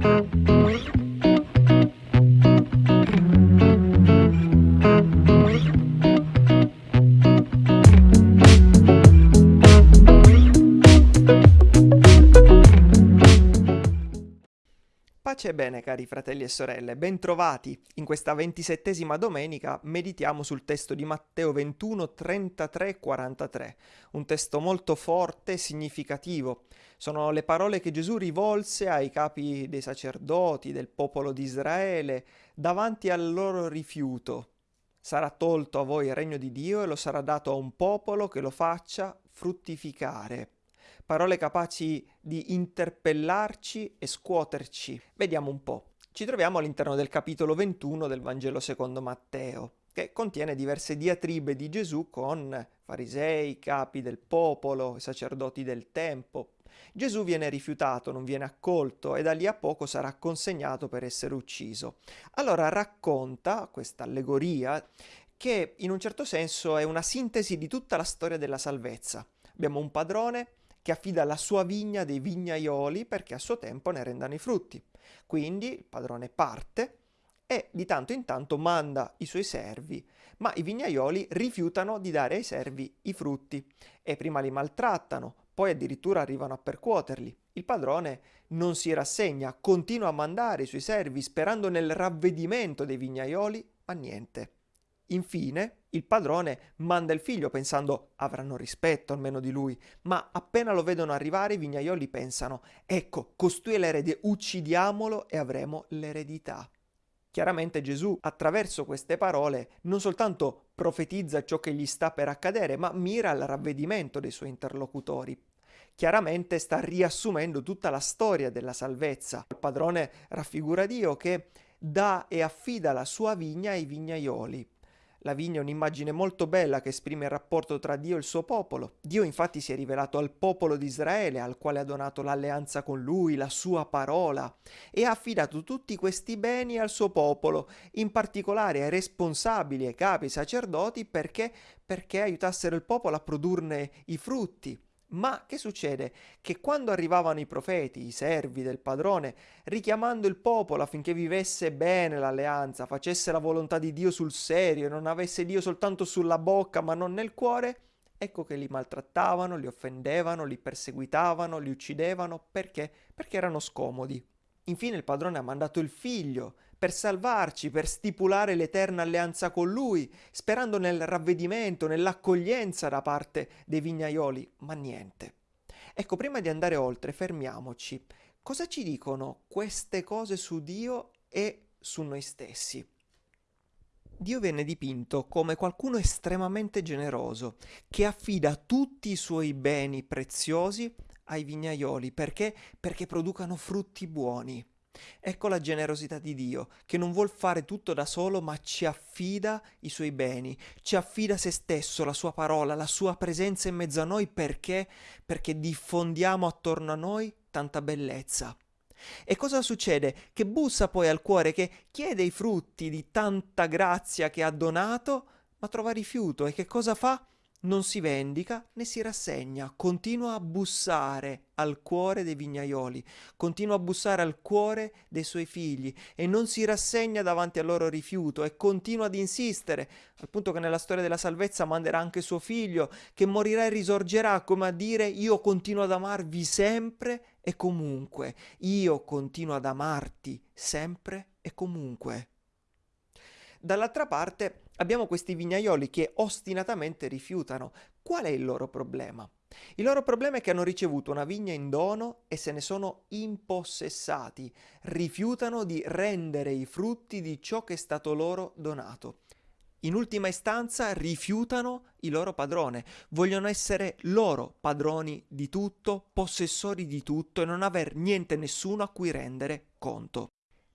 Pace e bene cari fratelli e sorelle, bentrovati. In questa ventisettesima domenica meditiamo sul testo di Matteo 21, 33, 43, un testo molto forte e significativo. Sono le parole che Gesù rivolse ai capi dei sacerdoti, del popolo di Israele, davanti al loro rifiuto. Sarà tolto a voi il regno di Dio e lo sarà dato a un popolo che lo faccia fruttificare parole capaci di interpellarci e scuoterci. Vediamo un po'. Ci troviamo all'interno del capitolo 21 del Vangelo secondo Matteo, che contiene diverse diatribe di Gesù con farisei, capi del popolo, sacerdoti del tempo. Gesù viene rifiutato, non viene accolto e da lì a poco sarà consegnato per essere ucciso. Allora racconta questa allegoria che in un certo senso è una sintesi di tutta la storia della salvezza. Abbiamo un padrone che affida la sua vigna dei vignaioli perché a suo tempo ne rendano i frutti. Quindi il padrone parte e di tanto in tanto manda i suoi servi, ma i vignaioli rifiutano di dare ai servi i frutti e prima li maltrattano, poi addirittura arrivano a percuoterli. Il padrone non si rassegna, continua a mandare i suoi servi sperando nel ravvedimento dei vignaioli, ma niente. Infine, il padrone manda il figlio pensando avranno rispetto almeno di lui, ma appena lo vedono arrivare i vignaioli pensano ecco, costui è l'erede, uccidiamolo e avremo l'eredità. Chiaramente Gesù attraverso queste parole non soltanto profetizza ciò che gli sta per accadere, ma mira al ravvedimento dei suoi interlocutori. Chiaramente sta riassumendo tutta la storia della salvezza. Il padrone raffigura Dio che dà e affida la sua vigna ai vignaioli la vigna è un'immagine molto bella che esprime il rapporto tra Dio e il suo popolo. Dio infatti si è rivelato al popolo di Israele, al quale ha donato l'alleanza con lui, la sua parola, e ha affidato tutti questi beni al suo popolo, in particolare ai responsabili, ai capi, ai sacerdoti, perché, perché aiutassero il popolo a produrne i frutti. Ma che succede? Che quando arrivavano i profeti, i servi del padrone, richiamando il popolo affinché vivesse bene l'alleanza, facesse la volontà di Dio sul serio, non avesse Dio soltanto sulla bocca ma non nel cuore, ecco che li maltrattavano, li offendevano, li perseguitavano, li uccidevano. Perché? Perché erano scomodi. Infine il padrone ha mandato il figlio per salvarci, per stipulare l'eterna alleanza con lui, sperando nel ravvedimento, nell'accoglienza da parte dei vignaioli, ma niente. Ecco, prima di andare oltre, fermiamoci. Cosa ci dicono queste cose su Dio e su noi stessi? Dio viene dipinto come qualcuno estremamente generoso, che affida tutti i suoi beni preziosi ai vignaioli, perché? Perché producano frutti buoni. Ecco la generosità di Dio, che non vuol fare tutto da solo, ma ci affida i suoi beni, ci affida se stesso, la sua parola, la sua presenza in mezzo a noi perché? Perché diffondiamo attorno a noi tanta bellezza. E cosa succede? Che bussa poi al cuore, che chiede i frutti di tanta grazia che ha donato, ma trova rifiuto e che cosa fa? Non si vendica né si rassegna, continua a bussare al cuore dei vignaioli, continua a bussare al cuore dei suoi figli e non si rassegna davanti al loro rifiuto e continua ad insistere, al punto che nella storia della salvezza manderà anche suo figlio, che morirà e risorgerà, come a dire io continuo ad amarvi sempre e comunque, io continuo ad amarti sempre e comunque. Dall'altra parte abbiamo questi vignaioli che ostinatamente rifiutano. Qual è il loro problema? Il loro problema è che hanno ricevuto una vigna in dono e se ne sono impossessati, rifiutano di rendere i frutti di ciò che è stato loro donato. In ultima istanza rifiutano il loro padrone, vogliono essere loro padroni di tutto, possessori di tutto e non aver niente nessuno a cui rendere conto.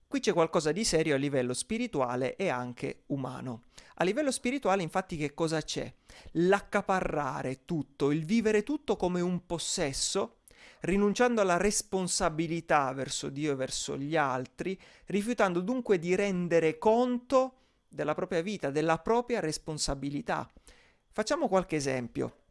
Qui c'è qualcosa di serio a livello spirituale e anche umano. A livello spirituale infatti che cosa c'è? L'accaparrare tutto, il vivere tutto come un possesso, rinunciando alla responsabilità verso Dio e verso gli altri, rifiutando dunque di rendere conto della propria vita, della propria responsabilità. Facciamo qualche esempio.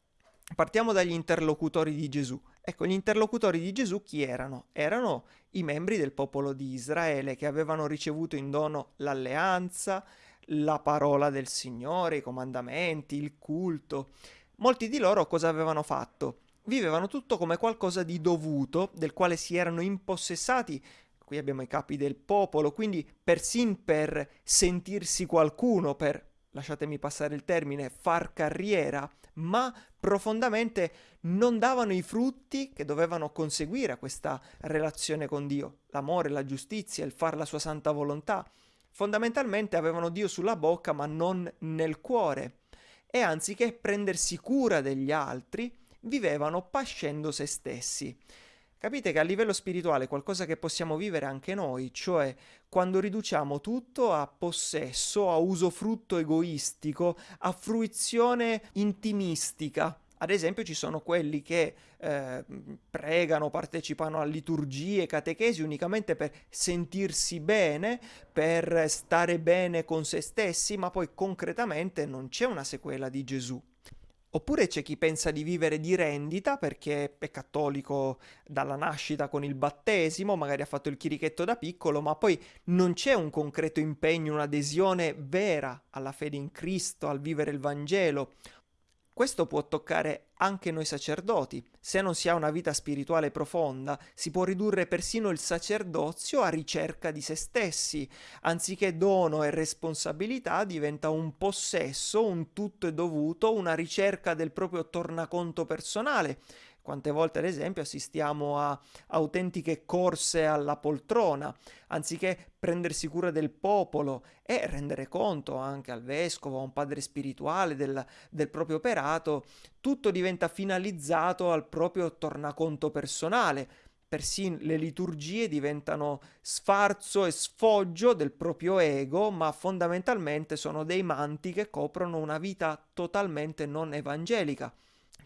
Partiamo dagli interlocutori di Gesù. Ecco, gli interlocutori di Gesù chi erano? Erano i membri del popolo di Israele che avevano ricevuto in dono l'alleanza, la parola del Signore, i comandamenti, il culto. Molti di loro cosa avevano fatto? Vivevano tutto come qualcosa di dovuto, del quale si erano impossessati. Qui abbiamo i capi del popolo, quindi persin per sentirsi qualcuno, per, lasciatemi passare il termine, far carriera, ma profondamente non davano i frutti che dovevano conseguire a questa relazione con Dio, l'amore, la giustizia, il far la sua santa volontà. Fondamentalmente avevano Dio sulla bocca ma non nel cuore e anziché prendersi cura degli altri, vivevano pascendo se stessi. Capite che a livello spirituale è qualcosa che possiamo vivere anche noi, cioè quando riduciamo tutto a possesso, a usufrutto egoistico, a fruizione intimistica. Ad esempio ci sono quelli che eh, pregano, partecipano a liturgie, catechesi unicamente per sentirsi bene, per stare bene con se stessi, ma poi concretamente non c'è una sequela di Gesù. Oppure c'è chi pensa di vivere di rendita perché è cattolico dalla nascita con il battesimo, magari ha fatto il chirichetto da piccolo, ma poi non c'è un concreto impegno, un'adesione vera alla fede in Cristo, al vivere il Vangelo. Questo può toccare anche noi sacerdoti. Se non si ha una vita spirituale profonda, si può ridurre persino il sacerdozio a ricerca di se stessi. Anziché dono e responsabilità diventa un possesso, un tutto e dovuto, una ricerca del proprio tornaconto personale quante volte, ad esempio, assistiamo a autentiche corse alla poltrona, anziché prendersi cura del popolo e rendere conto anche al vescovo, a un padre spirituale del, del proprio operato, tutto diventa finalizzato al proprio tornaconto personale. Persino le liturgie diventano sfarzo e sfoggio del proprio ego, ma fondamentalmente sono dei manti che coprono una vita totalmente non evangelica.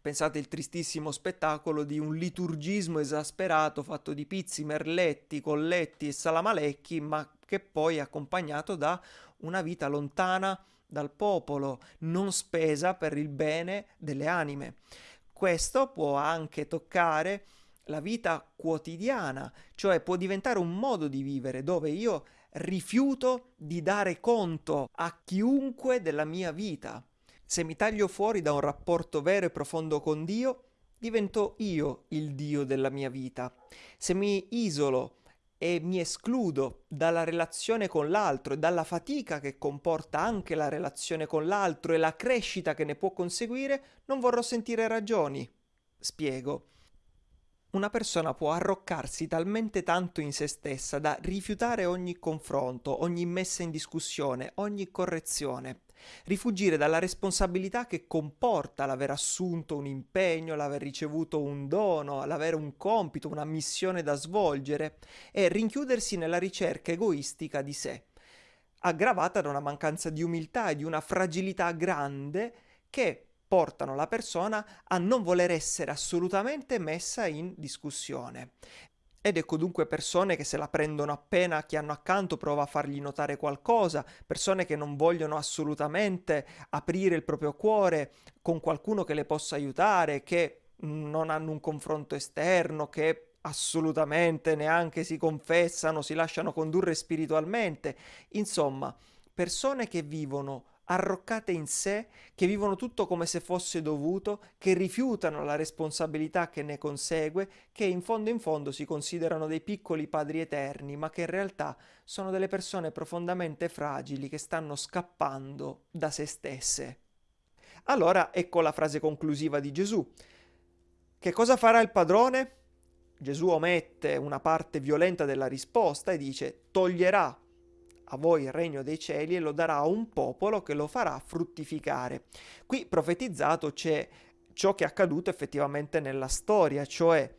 Pensate il tristissimo spettacolo di un liturgismo esasperato fatto di pizzi, merletti, colletti e salamalecchi, ma che poi è accompagnato da una vita lontana dal popolo, non spesa per il bene delle anime. Questo può anche toccare la vita quotidiana, cioè può diventare un modo di vivere dove io rifiuto di dare conto a chiunque della mia vita. Se mi taglio fuori da un rapporto vero e profondo con Dio, divento io il Dio della mia vita. Se mi isolo e mi escludo dalla relazione con l'altro e dalla fatica che comporta anche la relazione con l'altro e la crescita che ne può conseguire, non vorrò sentire ragioni. Spiego. Una persona può arroccarsi talmente tanto in se stessa da rifiutare ogni confronto, ogni messa in discussione, ogni correzione Rifugire dalla responsabilità che comporta l'aver assunto un impegno, l'aver ricevuto un dono, l'avere un compito, una missione da svolgere e rinchiudersi nella ricerca egoistica di sé, aggravata da una mancanza di umiltà e di una fragilità grande che portano la persona a non voler essere assolutamente messa in discussione. Ed ecco dunque persone che se la prendono appena chi hanno accanto prova a fargli notare qualcosa, persone che non vogliono assolutamente aprire il proprio cuore con qualcuno che le possa aiutare, che non hanno un confronto esterno, che assolutamente neanche si confessano, si lasciano condurre spiritualmente. Insomma, persone che vivono arroccate in sé, che vivono tutto come se fosse dovuto, che rifiutano la responsabilità che ne consegue, che in fondo in fondo si considerano dei piccoli padri eterni, ma che in realtà sono delle persone profondamente fragili che stanno scappando da se stesse. Allora ecco la frase conclusiva di Gesù. Che cosa farà il padrone? Gesù omette una parte violenta della risposta e dice toglierà a voi il regno dei cieli e lo darà a un popolo che lo farà fruttificare. Qui profetizzato c'è ciò che è accaduto effettivamente nella storia, cioè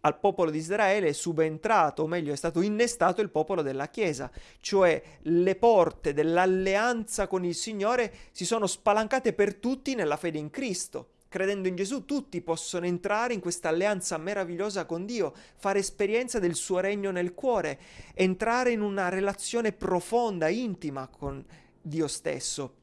al popolo di Israele è subentrato, o meglio è stato innestato il popolo della Chiesa, cioè le porte dell'alleanza con il Signore si sono spalancate per tutti nella fede in Cristo credendo in Gesù, tutti possono entrare in questa alleanza meravigliosa con Dio, fare esperienza del suo regno nel cuore, entrare in una relazione profonda, intima con Dio stesso.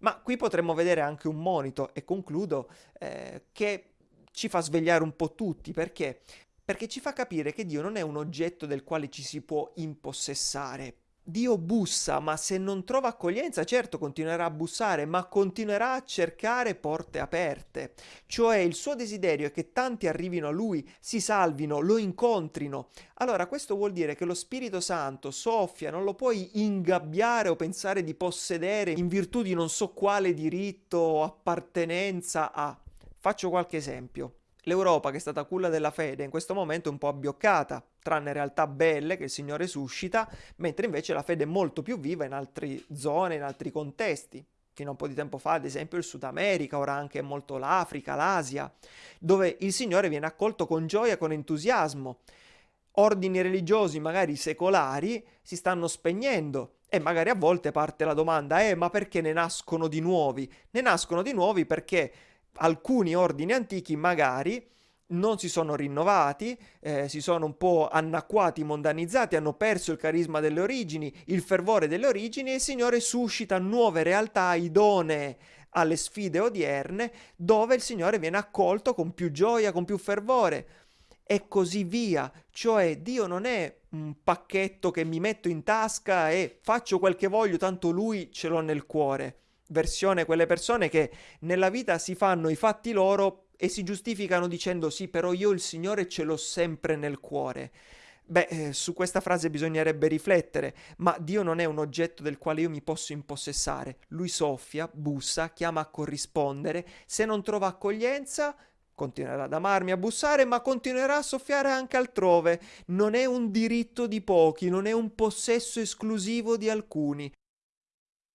Ma qui potremmo vedere anche un monito, e concludo, eh, che ci fa svegliare un po' tutti, perché? Perché ci fa capire che Dio non è un oggetto del quale ci si può impossessare, Dio bussa, ma se non trova accoglienza, certo continuerà a bussare, ma continuerà a cercare porte aperte. Cioè il suo desiderio è che tanti arrivino a lui, si salvino, lo incontrino. Allora questo vuol dire che lo Spirito Santo soffia, non lo puoi ingabbiare o pensare di possedere in virtù di non so quale diritto o appartenenza a. Faccio qualche esempio. L'Europa, che è stata culla della fede, in questo momento è un po' abbioccata, tranne realtà belle che il Signore suscita, mentre invece la fede è molto più viva in altre zone, in altri contesti. Fino a un po' di tempo fa, ad esempio, il Sud America, ora anche molto l'Africa, l'Asia, dove il Signore viene accolto con gioia, con entusiasmo. Ordini religiosi, magari secolari, si stanno spegnendo e magari a volte parte la domanda, eh, ma perché ne nascono di nuovi? Ne nascono di nuovi perché alcuni ordini antichi magari non si sono rinnovati, eh, si sono un po' anacquati, mondanizzati, hanno perso il carisma delle origini, il fervore delle origini e il Signore suscita nuove realtà idonee alle sfide odierne dove il Signore viene accolto con più gioia, con più fervore e così via. Cioè Dio non è un pacchetto che mi metto in tasca e faccio quel che voglio, tanto lui ce l'ho nel cuore versione quelle persone che nella vita si fanno i fatti loro e si giustificano dicendo sì, però io il Signore ce l'ho sempre nel cuore. Beh, eh, su questa frase bisognerebbe riflettere, ma Dio non è un oggetto del quale io mi posso impossessare. Lui soffia, bussa, chiama a corrispondere, se non trova accoglienza continuerà ad amarmi, a bussare, ma continuerà a soffiare anche altrove. Non è un diritto di pochi, non è un possesso esclusivo di alcuni.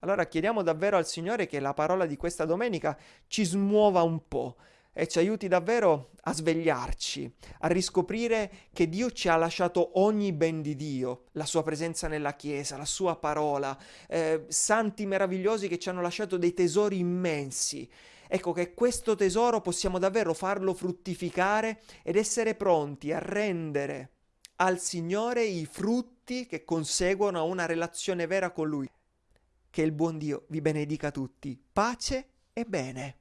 Allora chiediamo davvero al Signore che la parola di questa domenica ci smuova un po' e ci aiuti davvero a svegliarci, a riscoprire che Dio ci ha lasciato ogni ben di Dio, la sua presenza nella Chiesa, la sua parola, eh, santi meravigliosi che ci hanno lasciato dei tesori immensi. Ecco che questo tesoro possiamo davvero farlo fruttificare ed essere pronti a rendere al Signore i frutti che conseguono a una relazione vera con Lui. Che il buon Dio vi benedica tutti. Pace e bene.